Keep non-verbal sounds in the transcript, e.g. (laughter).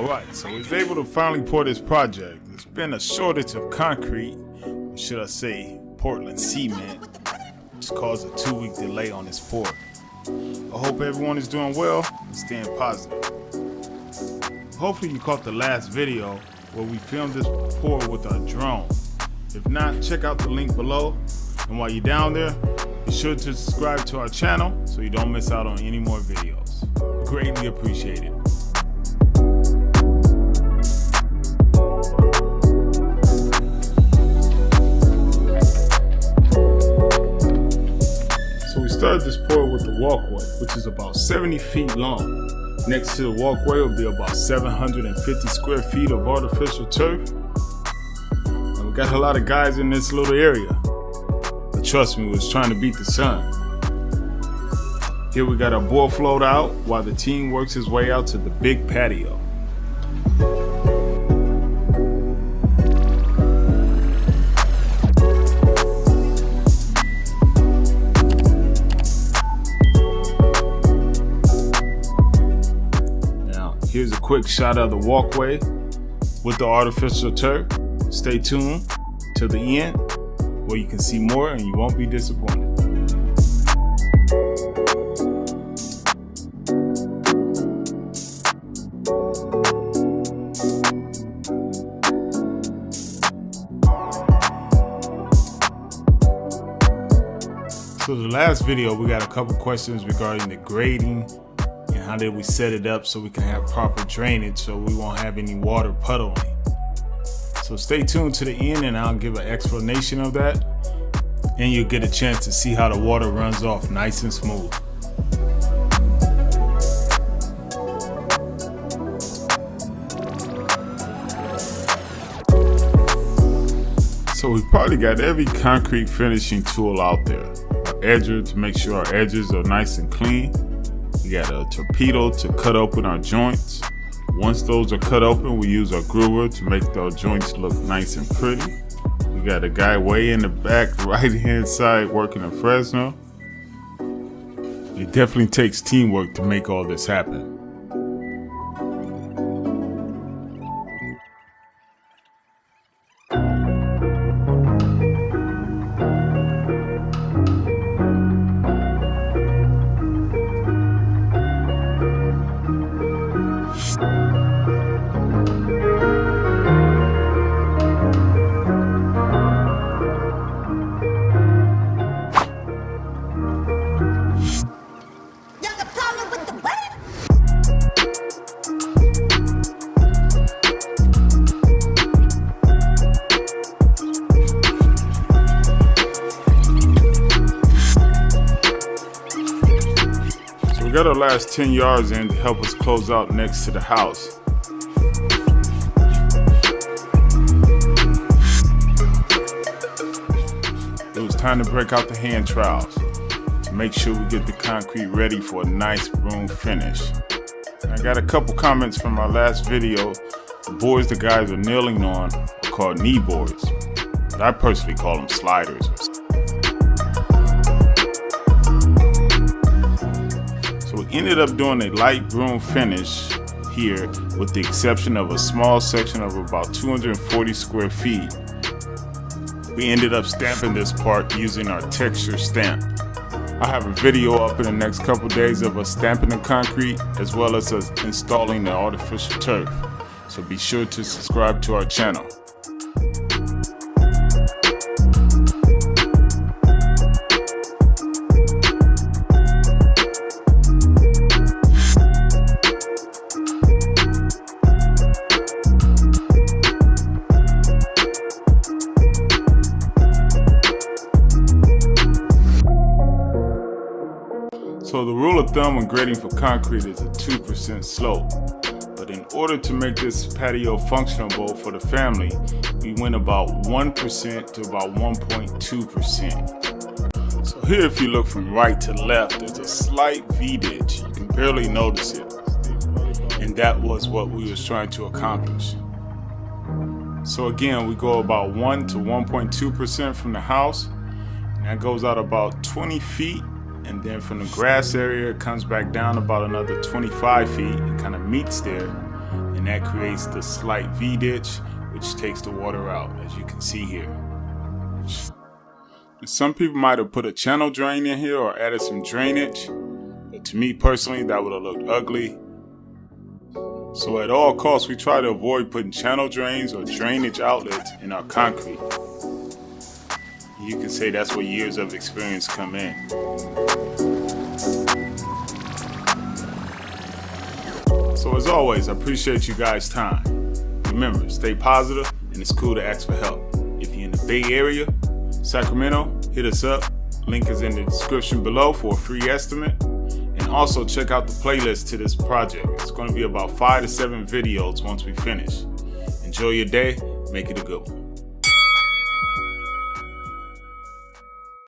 Alright, so we was able to finally pour this project. There's been a shortage of concrete, or should I say Portland cement, which caused a two week delay on this pour. I hope everyone is doing well and staying positive. Hopefully you caught the last video where we filmed this pour with our drone. If not, check out the link below. And while you're down there, be sure to subscribe to our channel so you don't miss out on any more videos. Greatly appreciated. Which is about 70 feet long. Next to the walkway will be about 750 square feet of artificial turf. And we got a lot of guys in this little area. But trust me, we was trying to beat the sun. Here we got our board float out while the team works his way out to the big patio. Here's a quick shot of the walkway with the artificial turf. Stay tuned to the end where you can see more and you won't be disappointed. So the last video, we got a couple questions regarding the grading how did we set it up so we can have proper drainage so we won't have any water puddling. So stay tuned to the end and I'll give an explanation of that and you'll get a chance to see how the water runs off nice and smooth. So we probably got every concrete finishing tool out there. Our edger to make sure our edges are nice and clean. We got a torpedo to cut open our joints. Once those are cut open, we use our groover to make those joints look nice and pretty. We got a guy way in the back, (laughs) right hand side, working a Fresno. It definitely takes teamwork to make all this happen. Got we got our last 10 yards in to help us close out next to the house. It was time to break out the hand trowels to make sure we get the concrete ready for a nice broom finish. I got a couple comments from our last video. The boards the guys are kneeling on are called knee boards. But I personally call them sliders. Ended up doing a light broom finish here with the exception of a small section of about 240 square feet. We ended up stamping this part using our texture stamp. I have a video up in the next couple days of us stamping the concrete as well as us installing the artificial turf. So be sure to subscribe to our channel. So the rule of thumb when grading for concrete is a 2% slope. But in order to make this patio functionable for the family, we went about 1% to about 1.2%. So here if you look from right to left, there's a slight V-ditch. You can barely notice it. And that was what we was trying to accomplish. So again, we go about 1 to 1.2% from the house. And that goes out about 20 feet and then from the grass area it comes back down about another 25 feet and kind of meets there and that creates the slight V-ditch which takes the water out as you can see here. Some people might have put a channel drain in here or added some drainage, but to me personally that would have looked ugly. So at all costs we try to avoid putting channel drains or drainage outlets in our concrete. You can say that's where years of experience come in. So as always, I appreciate you guys' time. Remember, stay positive and it's cool to ask for help. If you're in the Bay Area, Sacramento, hit us up. Link is in the description below for a free estimate. And also check out the playlist to this project. It's going to be about five to seven videos once we finish. Enjoy your day. Make it a good one.